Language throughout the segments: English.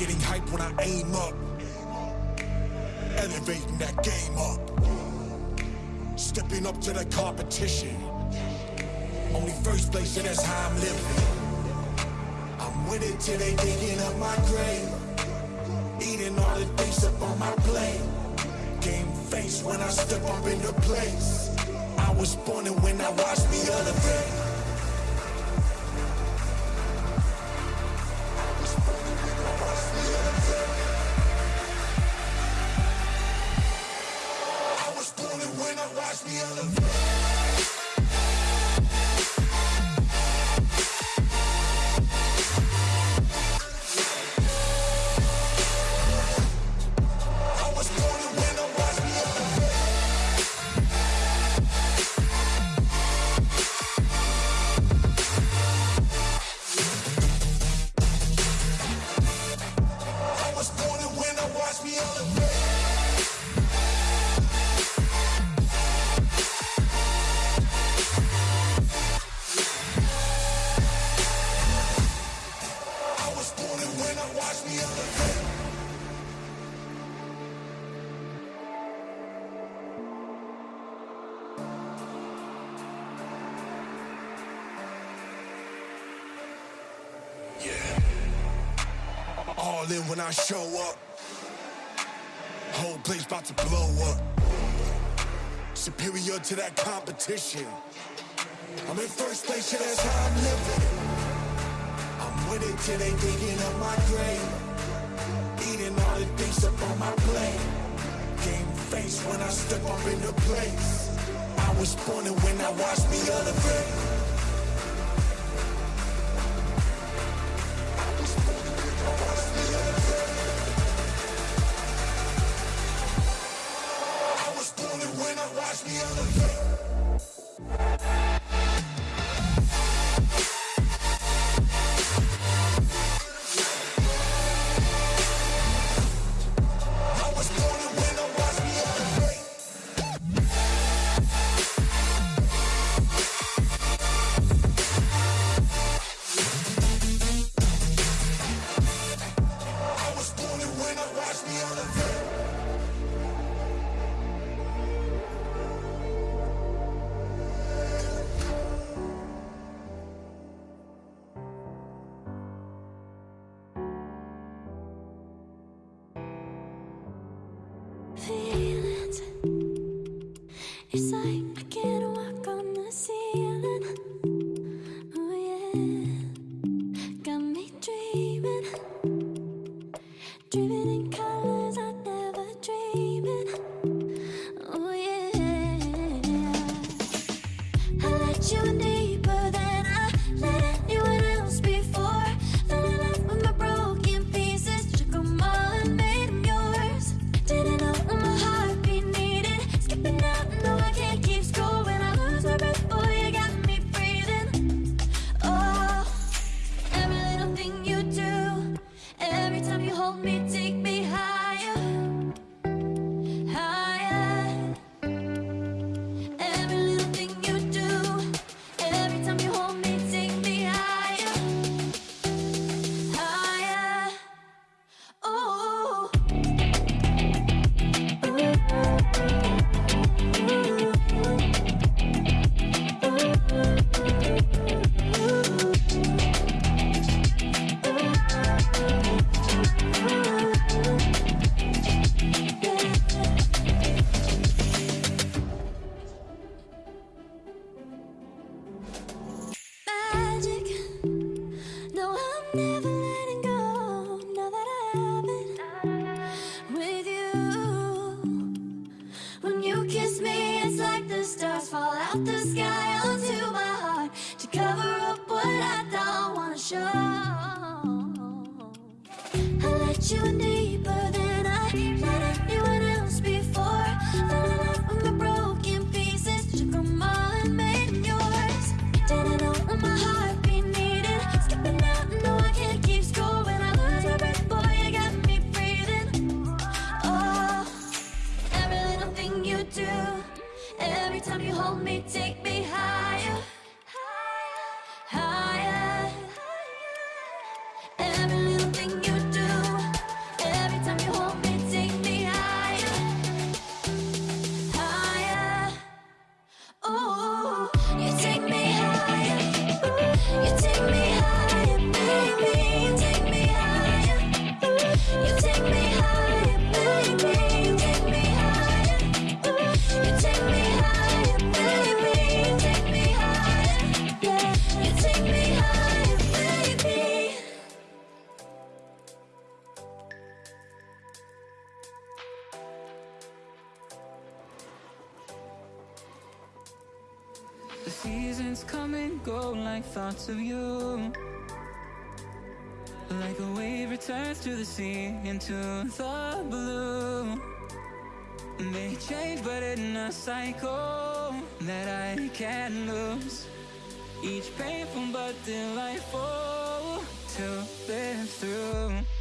getting hype when I aim up. Elevating that game up. Stepping up to the competition. Only first place, and that's how I'm living. I'm with it till they digging up my grave. Eating all the things up on my plate. Game face when I step up in the place. I was born and when I watched me elevate. all in when I show up. Whole place about to blow up. Superior to that competition. I'm in first place, yeah, that's how I'm living. I'm winning till they digging up my grave. Eating all the things up on my plate. Game face when I step up in the place. I was born and when I watched me elevate. You were deeper than I let anyone else before. Fell in love with my broken pieces all and made yours. Didn't know my heart be needing Skipping out, no I can't keep score When I lose my breath, boy, you got me breathing. Oh, every little thing you do Every time you hold me, take me The seasons come and go like thoughts of you. Like a wave returns to the sea into the blue. They change but in a cycle that I can't lose. Each painful but delightful to live through.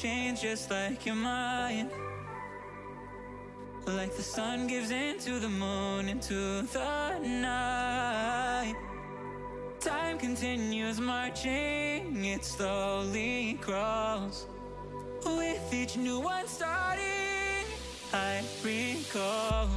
change just like your mind. Like the sun gives into the moon, into the night. Time continues marching, it slowly crawls. With each new one starting, I recall.